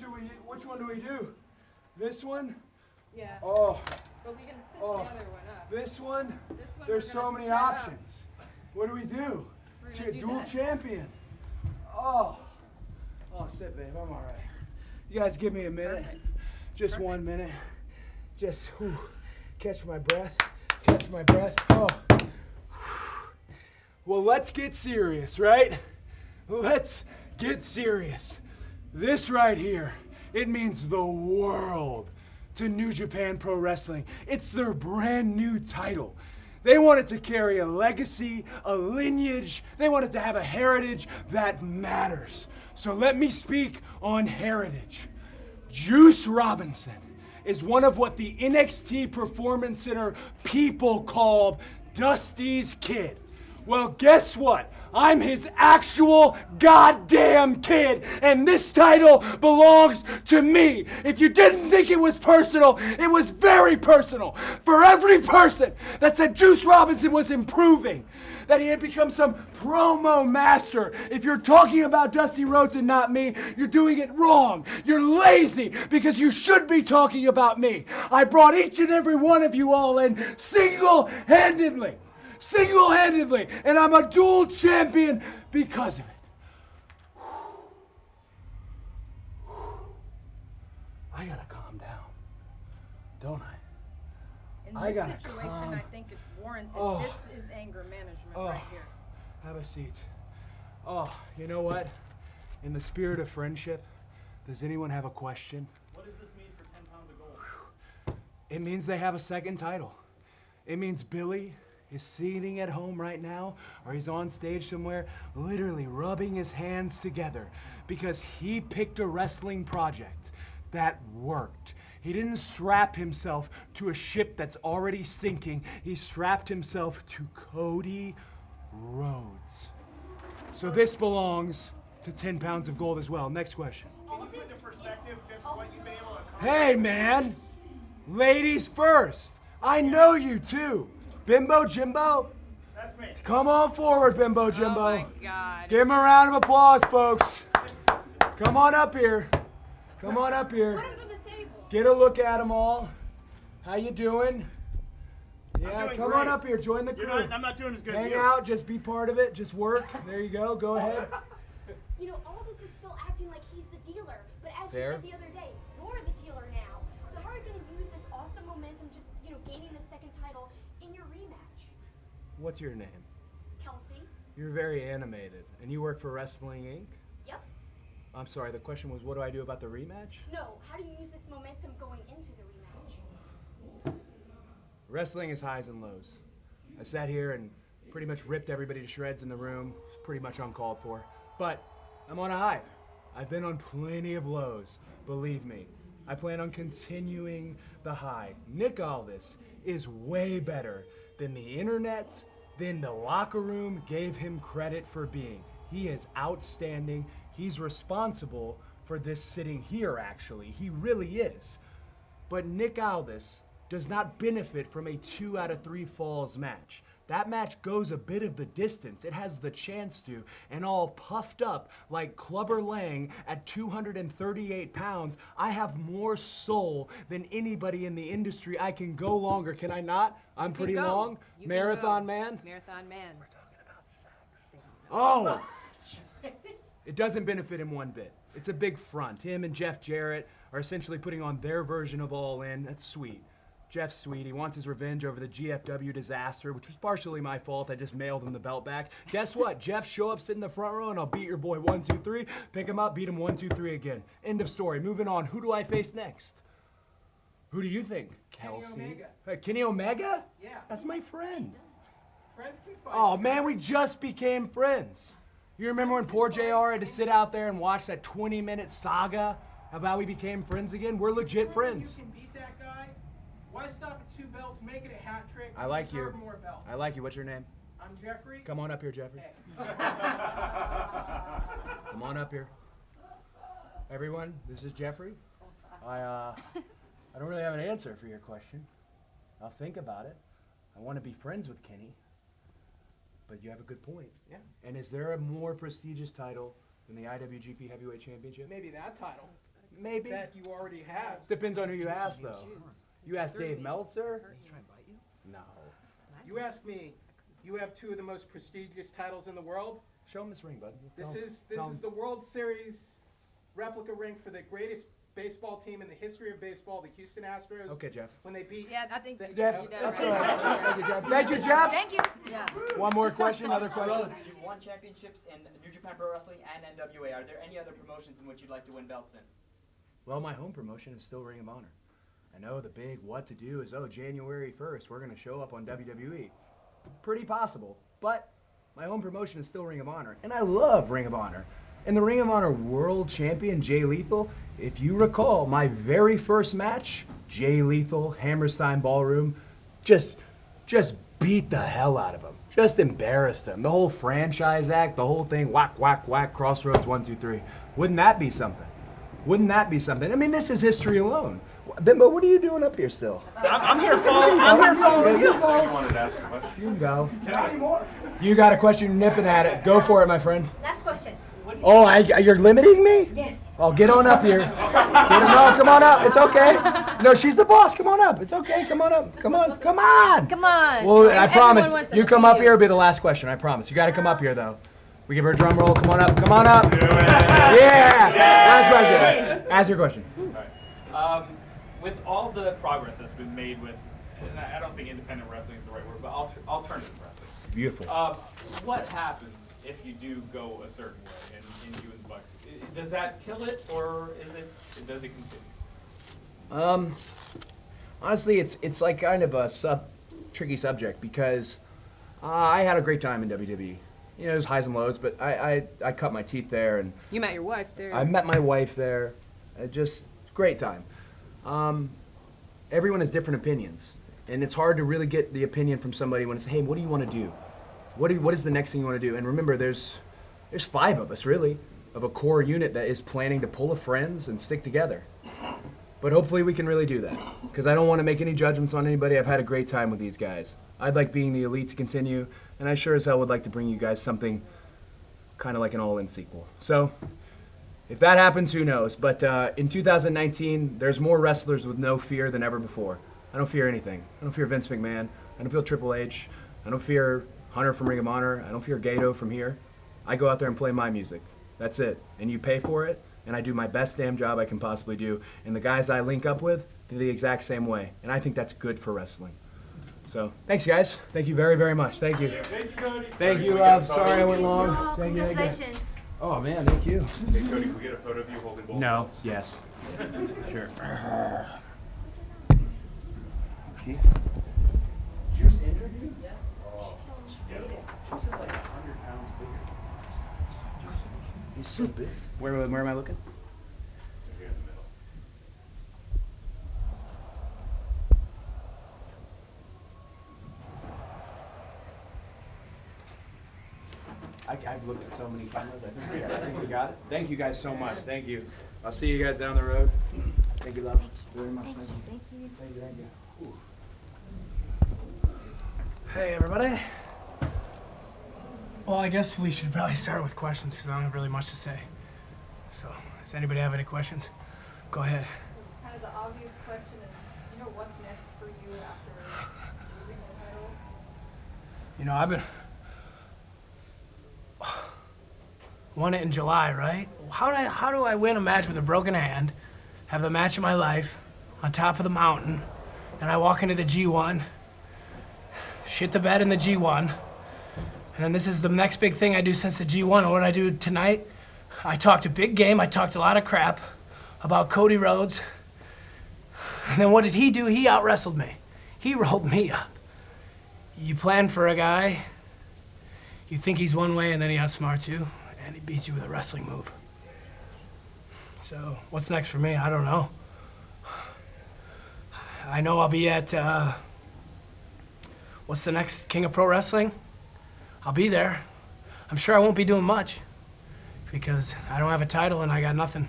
do we? Which one do we do? This one? Yeah. Oh, But we can set Oh. the other one up. this one? This one There's so many set up. options. What do we do? We're To a do dual this. champion. Oh. Oh, sit, babe. I'm all right. You guys give me a minute. Perfect. Just one minute. Just whew, catch my breath. Catch my breath. Oh. Well, let's get serious, right? Let's get serious. This right here, it means the world to New Japan Pro Wrestling. It's their brand new title. They wanted to carry a legacy, a lineage. They wanted to have a heritage that matters. So let me speak on heritage. Juice Robinson is one of what the NXT Performance Center people called Dusty's kid. Well, guess what? I'm his actual goddamn kid, and this title belongs to me. If you didn't think it was personal, it was very personal for every person that said Juice Robinson was improving, that he had become some promo master. If you're talking about Dusty Rhodes and not me, you're doing it wrong. You're lazy because you should be talking about me. I brought each and every one of you all in single handedly single handedly, and I'm a dual champion because of it. I gotta calm down, don't I? In I this gotta situation, calm- I think it's warranted. Oh. This is anger management Oh. right here. Have a seat. Oh, you know what? In the spirit of friendship, does anyone have a question? What does this mean for 10 pounds of gold? It means they have a second title. It means Billy is sitting at home right now, or he's on stage somewhere, literally rubbing his hands together because he picked a wrestling project that worked. He didn't strap himself to a ship that's already sinking, he strapped himself to Cody Rhodes. So this belongs to 10 pounds of gold as well. Next question. Can you put into perspective just what you've been able to accomplish? Hey, man! Ladies first! I know you too! Bimbo Jimbo? That's me. Come on forward, Bimbo Jimbo. Oh my God. Give him a round of applause, folks. Come on up here. Come on up here. Put him to the table. Get a look at them all. How you doing? Yeah, doing come on up here. Join the You're crew. not, I'm not doing as good as Hang you. out. Just be part of it. Just work. There you go. Go ahead. You know, Aldis is still acting like he's the dealer, but as Fair. you said the other What's your name? Kelsey. You're very animated, and you work for Wrestling Inc. Yep. I'm sorry. The question was, what do I do about the rematch? No, how do you use this momentum going into the rematch? Wrestling is highs and lows. I sat here and pretty much ripped everybody to shreds in the room. It's pretty much uncalled for. But I'm on a high. I've been on plenty of lows, believe me. I plan on continuing the high. Nick Aldis is way better than the internet, than the locker room gave him credit for being. He is outstanding. He's responsible for this sitting here, actually. He really is. But Nick Aldis does not benefit from a two out of three falls match. That match goes a bit of the distance. It has the chance to, and all puffed up like Clubber Lang at 238 pounds. I have more soul than anybody in the industry. I can go longer, can I not? I'm pretty go. long. You Marathon man. Marathon man. We're talking about sex. Oh! It doesn't benefit him one bit. It's a big front. Him and Jeff Jarrett are essentially putting on their version of All In. That's sweet. Jeff's sweet. He wants his revenge over the GFW disaster, which was partially my fault. I just mailed him the belt back. Guess what? Jeff, show up, sit in the front row, and I'll beat your boy one, two, three. Pick him up, beat him one, two, three again. End of story. Moving on. Who do I face next? Who do you think? Kenny Kelsey. Omega. Uh, Kenny Omega? Yeah. That's my friend. Friends can fight. Oh man, we just became friends. You remember when poor JR had to sit out there and watch that 20 minute saga of how we became friends again? We're legit friends. You can beat that guy. Why stop at two belts? Make it a hat trick. I like you. More belts. I like you. What's your name? I'm Jeffrey. Come on up here, Jeffrey. Hey. Come on up here. Everyone, this is Jeffrey. I uh, I don't really have an answer for your question. I'll think about it. I want to be friends with Kenny. But you have a good point. Yeah. And is there a more prestigious title than the IWGP Heavyweight Championship? Maybe that title. Maybe. that you already have. Depends on who you ask, though. You ask Dave Meltzer? No. You ask me, you have two of the most prestigious titles in the world. Show him this ring, bud. This Tell is this Tell is him. the World Series replica ring for the greatest baseball team in the history of baseball, the Houston Astros. Okay, Jeff. When they beat Yeah, I think. Jeff, Jeff, You did let's right. go. Thank you, Jeff. Thank you, Jeff. Thank you. Yeah. One more question, another Mr. question. Rhodes, you've won championships in New Japan Pro Wrestling and NWA. Are there any other promotions in which you'd like to win belts in? Well, my home promotion is still Ring of Honor. I know oh, the big what to do is, oh, January 1st, we're going to show up on WWE. Pretty possible, but my home promotion is still Ring of Honor. And I love Ring of Honor. And the Ring of Honor World Champion, Jay Lethal, if you recall, my very first match, Jay Lethal, Hammerstein Ballroom, just, just beat the hell out of him. Just embarrassed him. The whole franchise act, the whole thing, whack, whack, whack, Cross Rhodes, one, two, three. Wouldn't that be something? Wouldn't that be something? I mean, this is history alone. Bimbo, what are you doing up here still? I'm, I'm here following. I'm here following. You go. wanted to ask a question. You can go. You got a question, nipping at it. Go for it, my friend. Last question. Oh, I, you're limiting me? Yes. Oh, get on up here. Get on, no, come on up. It's okay. No, she's the boss. Come on up. It's okay. Come on up. Come on. Come on. Come on. Well, I promise. You come up you. here, it'll be the last question. I promise. You got to come up here, though. We give her a drum roll. Come on up. Come on up. Yeah. Last question. Ask your question. Um, with all the progress that's been made with, and I I don't think independent wrestling is the right word, but alter, alternative wrestling. Beautiful. Uh, what happens if you do go a certain way in, in Young Bucks? Does that kill it, or is it? Does it continue? Um, honestly, it's it's like kind of a sub tricky subject because uh, I had a great time in WWE. You know, there's highs and lows, but I, I, I cut my teeth there, and You met your wife there. I met my wife there. Uh, just great time. Um, everyone has different opinions, and it's hard to really get the opinion from somebody when it's, hey, what do you want to do? What do you, what is the next thing you want to do? And remember, there's there's five of us really, of a core unit that is planning to pull a friends and stick together. But hopefully we can really do that. Because I don't want to make any judgments on anybody. I've had a great time with these guys. I'd like being the elite to continue, and I sure as hell would like to bring you guys something kind of like an all-in sequel. So, if that happens, who knows? But uh, in 2019, there's more wrestlers with no fear than ever before. I don't fear anything. I don't fear Vince McMahon. I don't feel Triple H. I don't fear Hunter from Ring of Honor. I don't fear Gedo from here. I go out there and play my music. That's it. And you pay for it, and I do my best damn job I can possibly do. And the guys I link up with, they're the exact same way. And I think that's good for wrestling. So, thanks, guys. Thank you very, very much. Thank you. Thank you, Cody. Thank you, love. Sorry I went long. Oh, Thank you. Thank you. congratulations. Oh, man, thank you. Hey, Cody, can we get a photo of you holding both No. belts? Yes. Sure. Okay. Juice injured you? Yeah. He's just like hundred pounds bigger. He's so big. Where, where am I looking? Here in the middle. I, I've looked at so many cameras. I think, we, I think we got it. Thank you guys so much. Thank you. I'll see you guys down the road. Thank you, love. Very much. Thank you. Thank you. Thank you. Thank you. Ooh. Hey, everybody. Well, I guess we should probably start with questions because I don't have really much to say. So, does anybody have any questions? Go ahead. Kind of the obvious question is, you know, what's next for you after losing the title? You know, I've been. Won it in July, right? How do, I, how do I win a match with a broken hand, have the match of my life on top of the mountain, and I walk into the G1, shit the bed in the G1, and then this is the next big thing I do since the G1. And what I do tonight, I talked a big game, I talked a lot of crap about Cody Rhodes. And then what did he do? He out wrestled me. He rolled me up. You plan for a guy, you think he's one way, and then he outsmarts you, and he beats you with a wrestling move. So, what's next for me? I don't know. I know I'll be at, uh, what's the next King of Pro Wrestling? I'll be there. I'm sure I won't be doing much because I don't have a title and I got nothing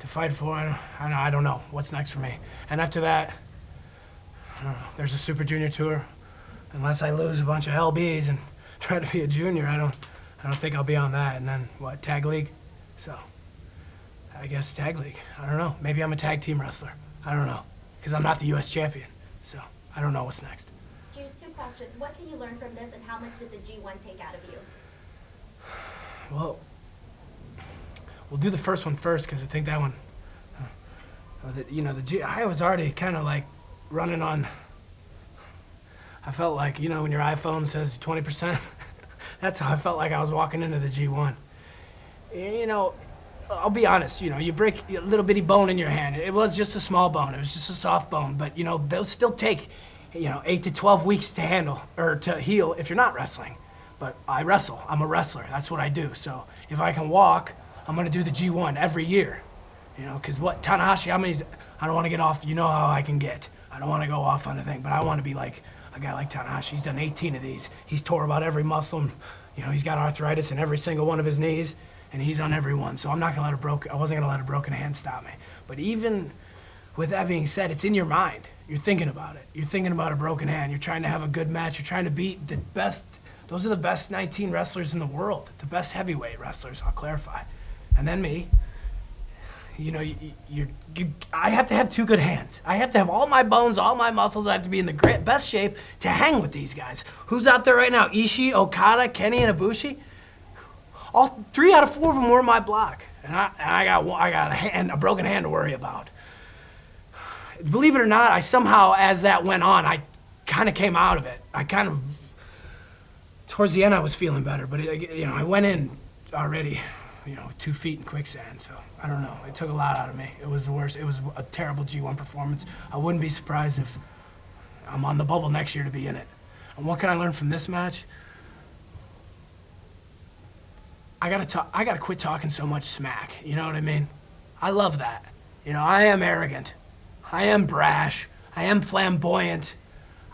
to fight for. I don't, I don't, know what's next for me. And after that, know, there's a Super Junior Tour unless I lose a bunch of LBs and try to be a junior, I don't, I don't think I'll be on that. And then what, tag league? So, I guess tag league. I don't know. Maybe I'm a tag team wrestler. I don't know. Because I'm not the U.S. champion. So I don't know what's next. Juice, two questions. What can you learn from this, and how much did the G1 take out of you? Well, we'll do the first one first because I think that one, uh, the, you know, the G, I was already kind of like running on. I felt like you know when your iPhone says 20%. That's how I felt like I was walking into the G1. You know, I'll be honest. You know, you break a little bitty bone in your hand. It was just a small bone. It was just a soft bone. But you know, they'll still take, you know, eight to 12 weeks to handle or to heal if you're not wrestling but I wrestle. I'm a wrestler. That's what I do. So if I can walk, I'm gonna do the G1 every year. You know, because what Tanahashi, I mean, I don't want to get off. You know how I can get. I don't want to go off on a thing, but I want to be like a guy like Tanahashi. He's done 18 of these. He's tore about every muscle. And, you know, he's got arthritis in every single one of his knees, and he's on every one. So I'm not gonna let a broken. I wasn't gonna let a broken hand stop me. But even with that being said, it's in your mind. You're thinking about it. You're thinking about a broken hand. You're trying to have a good match. You're trying to beat the best. Those are the best 19 wrestlers in the world. The best heavyweight wrestlers. I'll clarify. And then me. You know, you, you, you, I have to have two good hands. I have to have all my bones, all my muscles. I have to be in the great, best shape to hang with these guys. Who's out there right now? Ishii, Okada, Kenny, and Ibushi. All three out of four of them were my block, and I, and I got I got a hand, a broken hand to worry about believe it or not, I somehow, as that went on, I kind of came out of it. I kind of, towards the end, I was feeling better, but it, you know, I went in already, you know, two feet in quicksand. So I don't know. It took a lot out of me. It was the worst. It was a terrible G1 performance. I wouldn't be surprised if I'm on the bubble next year to be in it. And what can I learn from this match? I gotta talk. I gotta quit talking so much smack. You know what I mean? I love that. You know, I am arrogant. I am brash. I am flamboyant.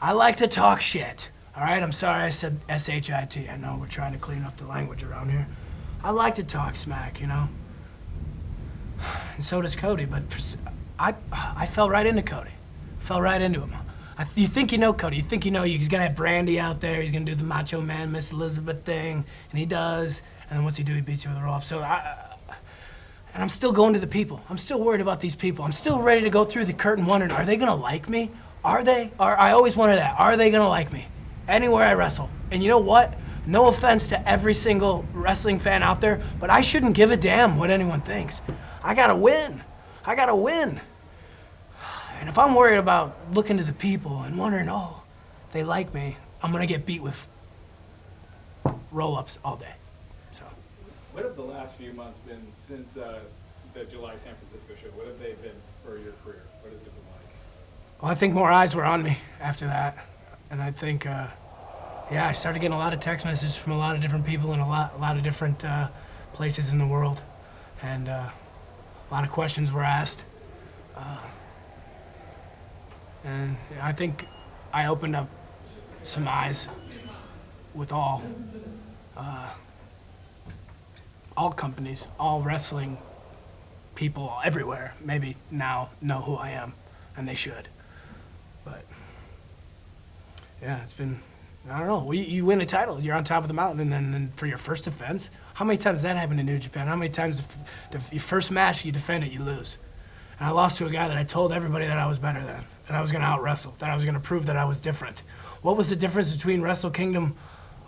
I like to talk shit. All right, I'm sorry I said S H I T. I know we're trying to clean up the language around here. I like to talk smack, you know. And so does Cody, but I, I fell right into Cody. Fell right into him. I, you think you know Cody. You think you know he's gonna have Brandi out there. He's gonna do the Macho Man, Miss Elizabeth thing, and he does. And then what's he do? He beats you with a up. So I, and I'm still going to the people. I'm still worried about these people. I'm still ready to go through the curtain wondering, are they gonna like me? Are they? Are I always wonder that. Are they gonna like me? Anywhere I wrestle. And you know what? No offense to every single wrestling fan out there, but I shouldn't give a damn what anyone thinks. I gotta win. I gotta win. And if I'm worried about looking to the people and wondering, oh, they like me, I'm gonna get beat with roll-ups all day. So. What have the last few months been since uh, the July San Francisco show? What have they been for your career? What has it been like? Well, I think more eyes were on me after that, and I think, uh, yeah, I started getting a lot of text messages from a lot of different people in a lot, a lot of different uh, places in the world, and uh, a lot of questions were asked, uh, and I think I opened up some eyes with all, uh, all companies, all wrestling people everywhere. Maybe now know who I am, and they should. But yeah, it's been I don't know. Well, you, you win a title, you're on top of the mountain, and then for your first defense, how many times that happened in New Japan? How many times the, your first match you defend it, you lose? And I lost to a guy that I told everybody that I was better than, that I was going to out wrestle, that I was going to prove that I was different. What was the difference between Wrestle Kingdom?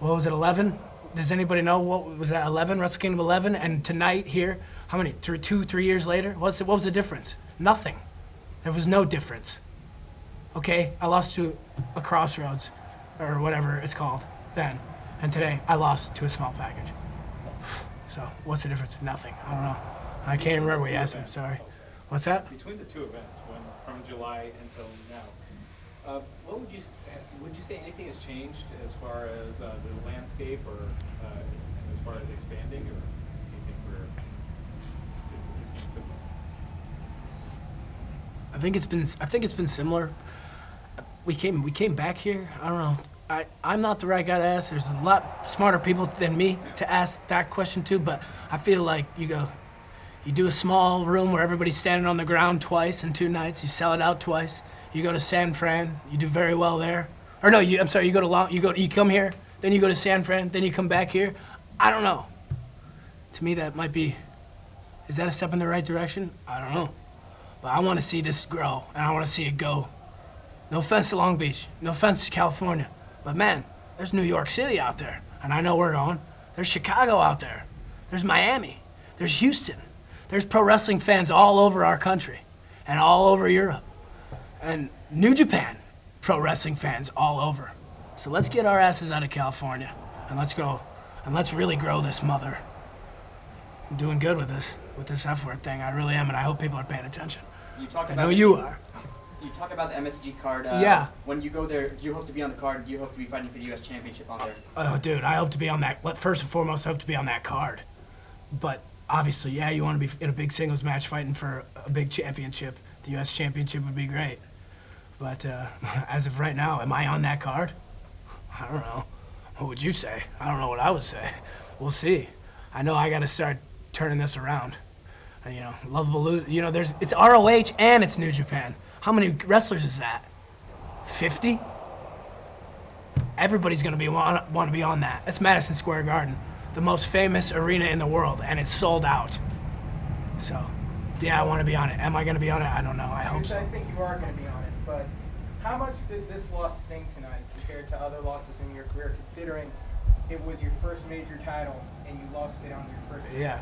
What was it, 11? Does anybody know what was that 11? Wrestle Kingdom 11, and tonight here, how many? Three, two, three years later, what's what was the difference? Nothing. There was no difference. Okay, I lost to a Cross Rhodes, or whatever it's called then, and today I lost to a small package. So what's the difference? Nothing. I don't know. I can't even remember what you asked me. Sorry. What's that? Between the two events, when, from July until now, uh, what would you would you say anything has changed as far as uh, the landscape or uh, as far as expanding, or do you think we're it's been similar? I think it's been I think it's been similar. We came we came back here. I don't know. I, I'm not the right guy to ask. There's a lot smarter people than me to ask that question to, but I feel like you go you do a small room where everybody's standing on the ground twice in two nights, you sell it out twice. You go to San Fran, you do very well there. Or no, you I'm sorry, you go to Long, you go you come here, then you go to San Fran, then you come back here. I don't know. To me that might be Is that a step in the right direction? I don't know. But I want to see this grow, and I want to see it go. No offense to Long Beach, no offense to California, but man, there's New York City out there, and I know we're going. There's Chicago out there. There's Miami. There's Houston. There's pro wrestling fans all over our country and all over Europe. And New Japan pro wrestling fans all over. So let's get our asses out of California and let's go and let's really grow this mother. I'm doing good with this, with this F word thing. I really am, and I hope people are paying attention. I know you are. You talk about the MSG card. Uh, Yeah. When you go there, do you hope to be on the card? Do you hope to be fighting for the U.S. Championship on there? Oh, dude, I hope to be on that. First and foremost, I hope to be on that card. But obviously, yeah, you want to be in a big singles match fighting for a big championship. The U.S. championship would be great. But uh, as of right now, am I on that card? I don't know. What would you say? I don't know what I would say. We'll see. I know I got to start turning this around. And, you know, lovable. Lo- You know, there's it's ROH and it's New Japan. How many wrestlers is that? Fifty? everybody's going to be want, want to be on that. It's Madison Square Garden, the most famous arena in the world, and it's sold out. So, yeah, I want to be on it. Am I going to be on it? I don't know. I hope so. I think you are going to be on it, but how much does this loss sting tonight compared to other losses in your career, considering it was your first major title and you lost it on your first Yeah.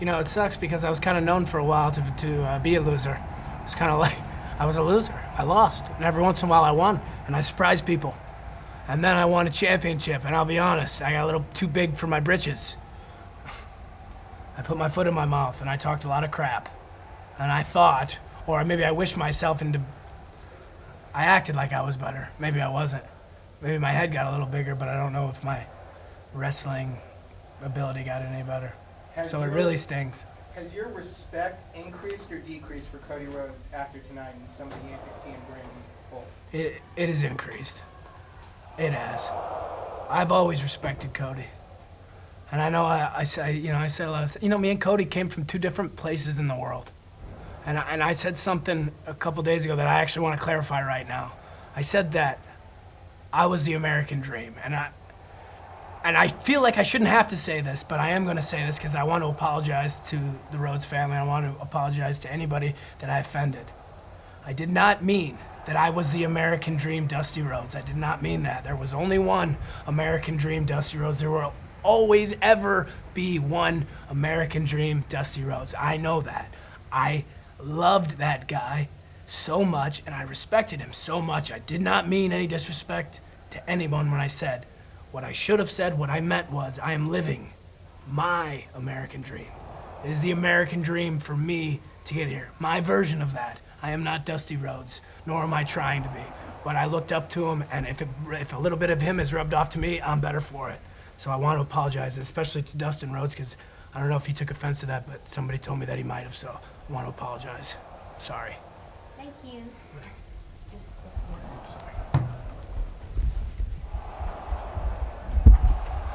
You know, it sucks because I was kind of known for a while to, to uh, be a loser. It's kind of like I was a loser. I lost, and every once in a while I won, and I surprised people. And then I won a championship, and I'll be honest, I got a little too big for my britches. I put my foot in my mouth, and I talked a lot of crap. And I thought, or maybe I wished myself into. I acted like I was better. Maybe I wasn't. Maybe my head got a little bigger, but I don't know if my wrestling ability got any better. Has So it really stings. Has your respect increased or decreased for Cody Rhodes after tonight and some of the antics he and Brandi pulled? It, it has increased. It has. I've always respected Cody. And I know I, I say, you know, I said a lot of, you know, me and Cody came from two different places in the world. And I, and I said something a couple days ago that I actually want to clarify right now. I said that I was the American dream. And I, and I feel like I shouldn't have to say this, but I am going to say this because I want to apologize to the Rhodes family. I want to apologize to anybody that I offended. I did not mean that I was the American dream Dusty Rhodes. I did not mean that. There was only one American dream Dusty Rhodes. There will always ever be one American dream Dusty Rhodes. I know that. I loved that guy so much and I respected him so much. I did not mean any disrespect to anyone when I said what I should have said. What I meant was I am living my American dream. It is the American dream for me to get here. My version of that. I am not Dusty Rhodes, nor am I trying to be. But I looked up to him, and if, it, if a little bit of him is rubbed off to me, I'm better for it. So I want to apologize, especially to Dustin Rhodes, because I don't know if he took offense to that, but somebody told me that he might have, so I want to apologize. Sorry. Thank you.